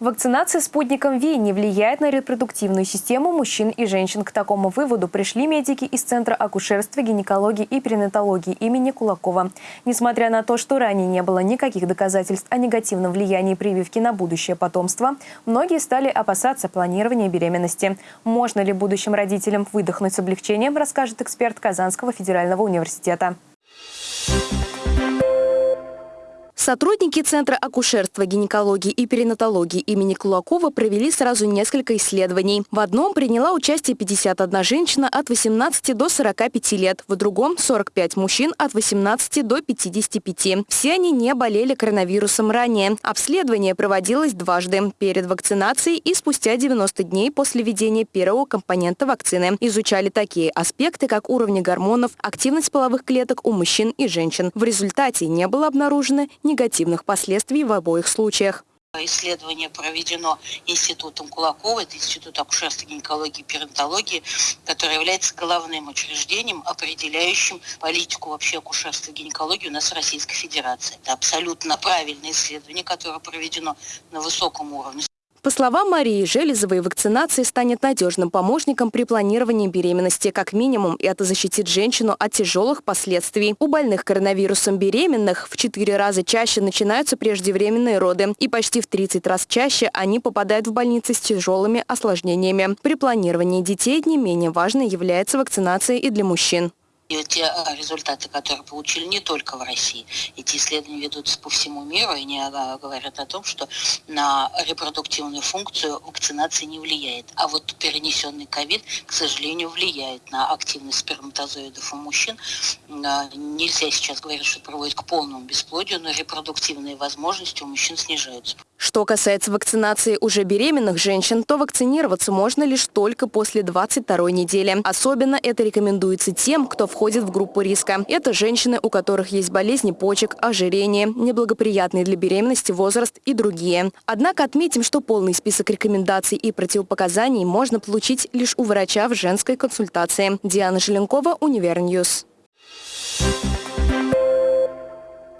Вакцинация спутником ВИ не влияет на репродуктивную систему мужчин и женщин. К такому выводу пришли медики из Центра акушерства, гинекологии и перинатологии имени Кулакова. Несмотря на то, что ранее не было никаких доказательств о негативном влиянии прививки на будущее потомство, многие стали опасаться планирования беременности. Можно ли будущим родителям выдохнуть с облегчением, расскажет эксперт Казанского федерального университета. Сотрудники Центра акушерства, гинекологии и перинатологии имени Кулакова провели сразу несколько исследований. В одном приняла участие 51 женщина от 18 до 45 лет, в другом – 45 мужчин от 18 до 55. Все они не болели коронавирусом ранее. Обследование проводилось дважды – перед вакцинацией и спустя 90 дней после введения первого компонента вакцины. Изучали такие аспекты, как уровни гормонов, активность половых клеток у мужчин и женщин. В результате не было обнаружено ни негативных последствий в обоих случаях. Исследование проведено Институтом Кулакова, это Институт акушерства, гинекологии и перинатологии, который является главным учреждением, определяющим политику вообще акушерства гинекологии у нас в Российской Федерации. Это абсолютно правильное исследование, которое проведено на высоком уровне. По словам Марии Железовой, вакцинация станет надежным помощником при планировании беременности. Как минимум, это защитит женщину от тяжелых последствий. У больных коронавирусом беременных в 4 раза чаще начинаются преждевременные роды. И почти в 30 раз чаще они попадают в больницы с тяжелыми осложнениями. При планировании детей не менее важной является вакцинация и для мужчин. И те а, результаты, которые получили не только в России, эти исследования ведутся по всему миру, и они а, говорят о том, что на репродуктивную функцию вакцинация не влияет. А вот перенесенный ковид, к сожалению, влияет на активность сперматозоидов у мужчин. А, нельзя сейчас говорить, что проводит к полному бесплодию, но репродуктивные возможности у мужчин снижаются. Что касается вакцинации уже беременных женщин, то вакцинироваться можно лишь только после 22 недели. Особенно это рекомендуется тем, кто входит в группу риска. Это женщины, у которых есть болезни почек, ожирение, неблагоприятный для беременности возраст и другие. Однако отметим, что полный список рекомендаций и противопоказаний можно получить лишь у врача в женской консультации. Диана Желенкова, Универньюз. You